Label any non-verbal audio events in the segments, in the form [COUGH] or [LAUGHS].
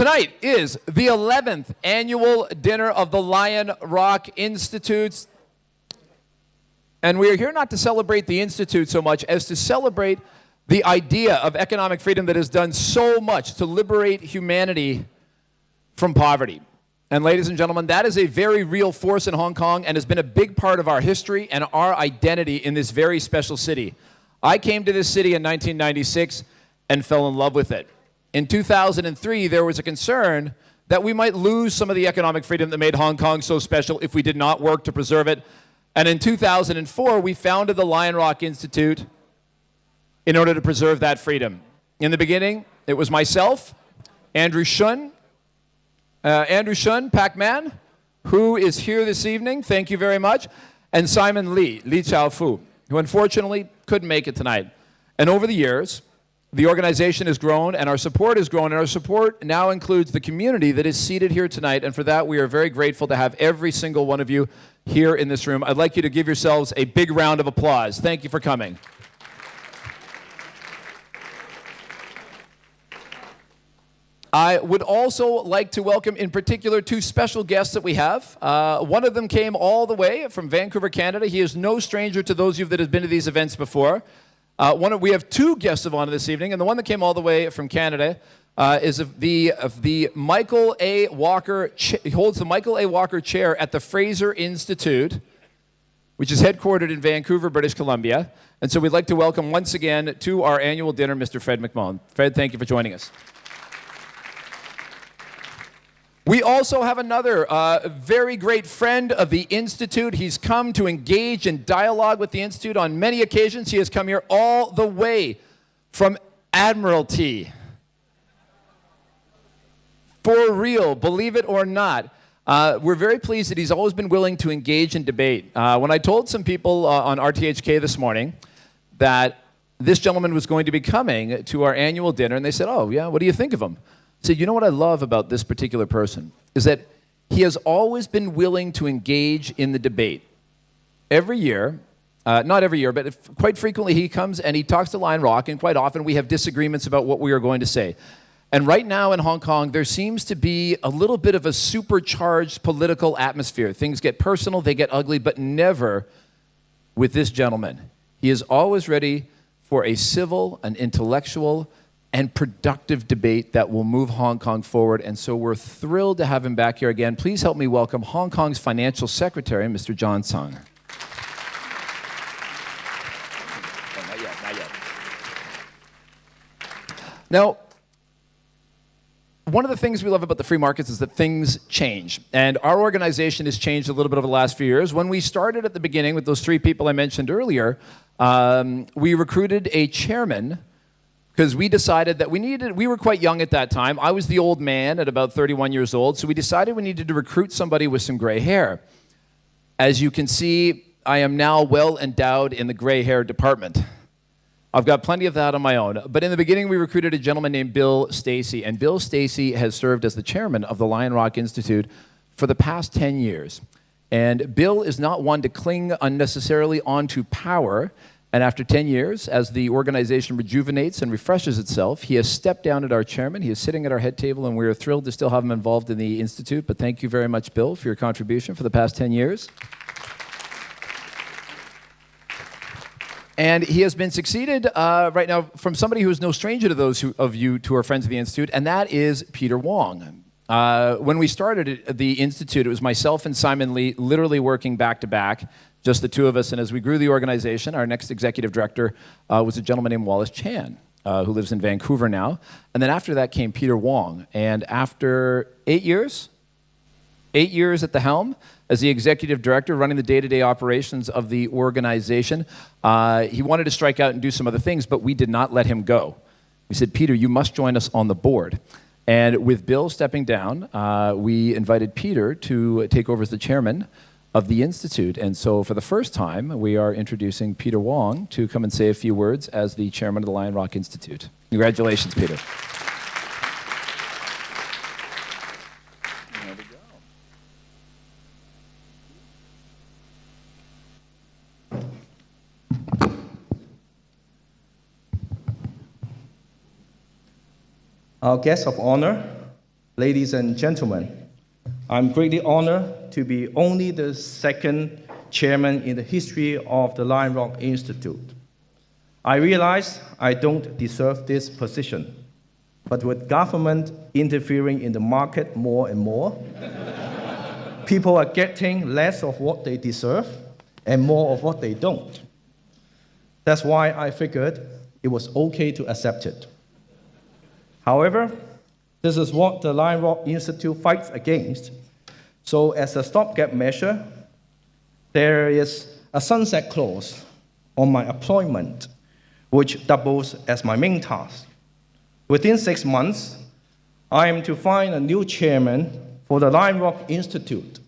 Tonight is the 11th annual dinner of the Lion Rock Institutes. And we are here not to celebrate the Institute so much as to celebrate the idea of economic freedom that has done so much to liberate humanity from poverty. And ladies and gentlemen, that is a very real force in Hong Kong and has been a big part of our history and our identity in this very special city. I came to this city in 1996 and fell in love with it. In 2003, there was a concern that we might lose some of the economic freedom that made Hong Kong so special if we did not work to preserve it. And in 2004, we founded the Lion Rock Institute in order to preserve that freedom. In the beginning, it was myself, Andrew Shuen, uh, Andrew Shuen, Pak-man, who is here this evening, thank you very much, and Simon Lee, Li Chao Fu, who unfortunately couldn't make it tonight. And over the years, the organization has grown and our support has grown, and our support now includes the community that is seated here tonight. And for that, we are very grateful to have every single one of you here in this room. I'd like you to give yourselves a big round of applause. Thank you for coming. I would also like to welcome, in particular, two special guests that we have. Uh, one of them came all the way from Vancouver, Canada. He is no stranger to those of you that have been to these events before. Uh, one of, we have two guests of honor this evening, and the one that came all the way from Canada uh, is the, the Michael A. Walker, he holds the Michael A. Walker Chair at the Fraser Institute, which is headquartered in Vancouver, British Columbia. And so we'd like to welcome once again to our annual dinner, Mr. Fred McMahon. Fred, thank you for joining us. We also have another uh, very great friend of the Institute. He's come to engage in dialogue with the Institute on many occasions. He has come here all the way from Admiralty. For real, believe it or not. Uh, we're very pleased that he's always been willing to engage in debate. Uh, when I told some people uh, on RTHK this morning that this gentleman was going to be coming to our annual dinner, and they said, oh, yeah, what do you think of him? So you know what I love about this particular person is that he has always been willing to engage in the debate. Every year, uh, not every year, but if, quite frequently he comes and he talks to Lion Rock, and quite often we have disagreements about what we are going to say. And right now in Hong Kong, there seems to be a little bit of a supercharged political atmosphere. Things get personal, they get ugly, but never with this gentleman. He is always ready for a civil, an intellectual, and productive debate that will move Hong Kong forward. And so we're thrilled to have him back here again. Please help me welcome Hong Kong's Financial Secretary, Mr. John Tsang. Now, one of the things we love about the free markets is that things change. And our organization has changed a little bit over the last few years. When we started at the beginning with those three people I mentioned earlier, um, we recruited a chairman because we decided that we needed, we were quite young at that time. I was the old man at about 31 years old, so we decided we needed to recruit somebody with some gray hair. As you can see, I am now well endowed in the gray hair department. I've got plenty of that on my own. But in the beginning, we recruited a gentleman named Bill Stacey, and Bill Stacey has served as the chairman of the Lion Rock Institute for the past 10 years. And Bill is not one to cling unnecessarily onto power. And after 10 years, as the organization rejuvenates and refreshes itself, he has stepped down at our chairman. He is sitting at our head table, and we are thrilled to still have him involved in the Institute. But thank you very much, Bill, for your contribution for the past 10 years. And he has been succeeded uh, right now from somebody who is no stranger to those who, of you who are friends of the Institute, and that is Peter Wong. Uh, when we started the Institute, it was myself and Simon Lee literally working back to back just the two of us. And as we grew the organization, our next executive director uh, was a gentleman named Wallace Chan, uh, who lives in Vancouver now. And then after that came Peter Wong. And after eight years, eight years at the helm as the executive director running the day-to-day -day operations of the organization, uh, he wanted to strike out and do some other things, but we did not let him go. We said, Peter, you must join us on the board. And with Bill stepping down, uh, we invited Peter to take over as the chairman of the Institute. And so for the first time, we are introducing Peter Wong to come and say a few words as the chairman of the Lion Rock Institute. Congratulations, Peter. Our guest of honor, ladies and gentlemen, I'm greatly honored to be only the second chairman in the history of the Lion Rock Institute. I realize I don't deserve this position, but with government interfering in the market more and more, [LAUGHS] people are getting less of what they deserve and more of what they don't. That's why I figured it was okay to accept it. However, this is what the Lion Rock Institute fights against. So as a stopgap measure, there is a sunset clause on my appointment, which doubles as my main task. Within six months, I am to find a new chairman for the Lion Rock Institute.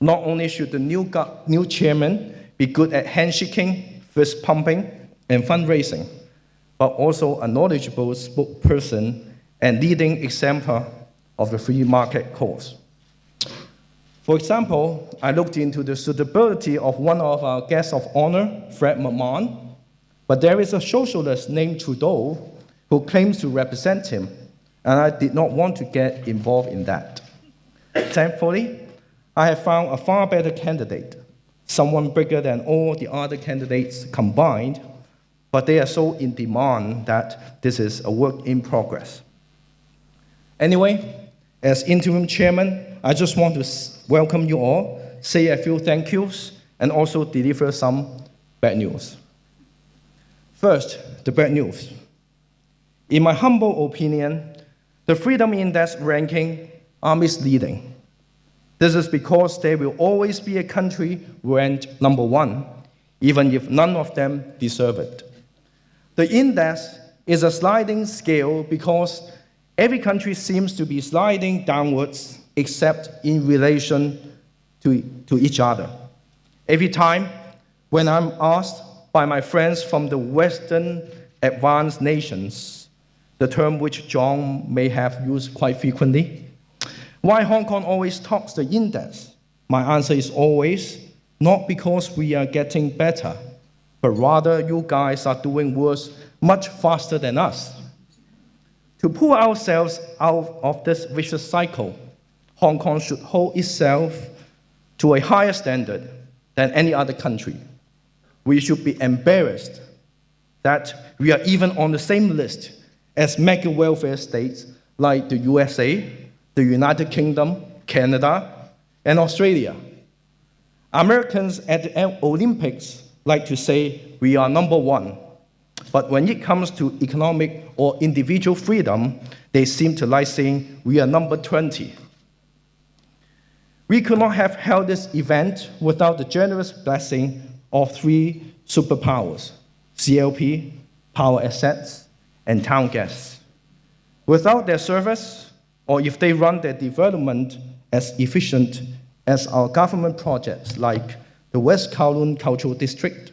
Not only should the new, new chairman be good at handshaking, fist pumping, and fundraising, but also a knowledgeable spokesperson and leading example of the free market cause. For example, I looked into the suitability of one of our guests of honor, Fred McMahon, but there is a socialist named Trudeau who claims to represent him, and I did not want to get involved in that. Thankfully, I have found a far better candidate, someone bigger than all the other candidates combined, but they are so in demand that this is a work in progress. Anyway, as interim chairman, I just want to welcome you all, say a few thank yous, and also deliver some bad news. First, the bad news. In my humble opinion, the Freedom Index ranking are misleading. This is because there will always be a country ranked number one, even if none of them deserve it. The index is a sliding scale because Every country seems to be sliding downwards except in relation to, to each other. Every time when I'm asked by my friends from the Western advanced nations, the term which John may have used quite frequently, why Hong Kong always tops the index? My answer is always not because we are getting better, but rather you guys are doing worse much faster than us. To pull ourselves out of this vicious cycle, Hong Kong should hold itself to a higher standard than any other country. We should be embarrassed that we are even on the same list as mega welfare states like the USA, the United Kingdom, Canada, and Australia. Americans at the Olympics like to say we are number one but when it comes to economic or individual freedom, they seem to like saying we are number 20. We could not have held this event without the generous blessing of three superpowers, CLP, Power Assets, and Towngas. Without their service, or if they run their development as efficient as our government projects like the West Kowloon Cultural District,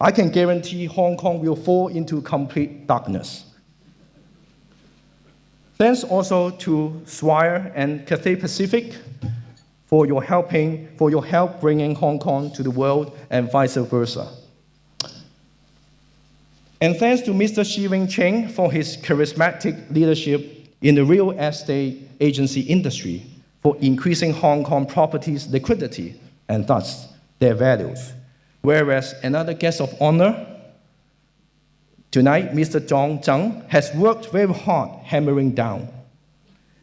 I can guarantee Hong Kong will fall into complete darkness. Thanks also to Swire and Cathay Pacific for your helping, for your help bringing Hong Kong to the world and vice versa. And thanks to Mr. Shih Wing-ching for his charismatic leadership in the real estate agency industry for increasing Hong Kong properties liquidity and thus their values. Whereas another guest of honor tonight, Mr. John Tsang, has worked very hard hammering down.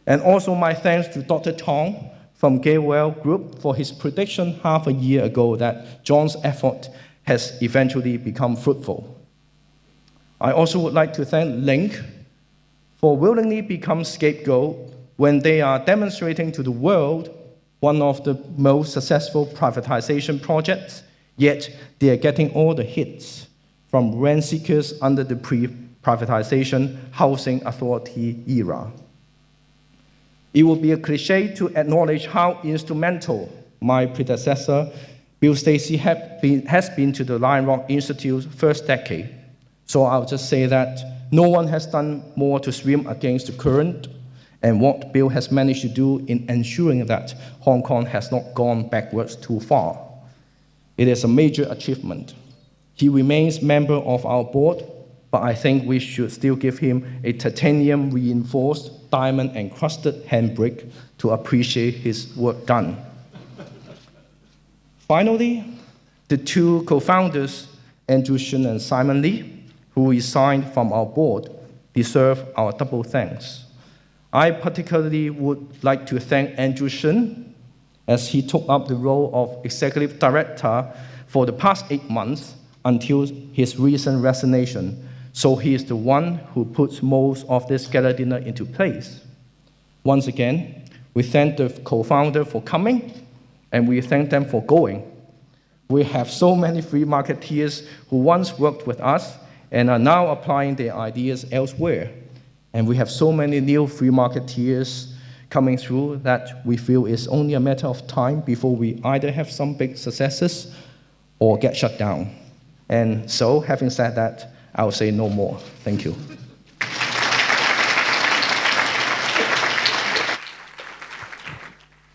And also my thanks to Dr. Tong from Gatewell Group for his prediction half a year ago that John's effort has eventually become fruitful. I also would like to thank Link for willingly become scapegoat when they are demonstrating to the world one of the most successful privatization projects Yet they are getting all the hits from rent seekers under the pre-privatization housing authority era. It would be a cliche to acknowledge how instrumental my predecessor, Bill Stacey, been, has been to the Lion Rock Institute's first decade. So I'll just say that no one has done more to swim against the current and what Bill has managed to do in ensuring that Hong Kong has not gone backwards too far. It is a major achievement. He remains member of our board, but I think we should still give him a titanium reinforced diamond encrusted handbrake to appreciate his work done. Finally, the two co-founders, Andrew Shuen and Simon Lee, who resigned from our board, deserve our double thanks. I particularly would like to thank Andrew Shuen as he took up the role of executive director for the past eight months until his recent resignation. So he is the one who puts most of this gala dinner into place. Once again, we thank the co-founder for coming and we thank them for going. We have so many free marketeers who once worked with us and are now applying their ideas elsewhere. And we have so many new free marketeers coming through that we feel it's only a matter of time before we either have some big successes or get shut down. And so, having said that, I'll say no more. Thank you.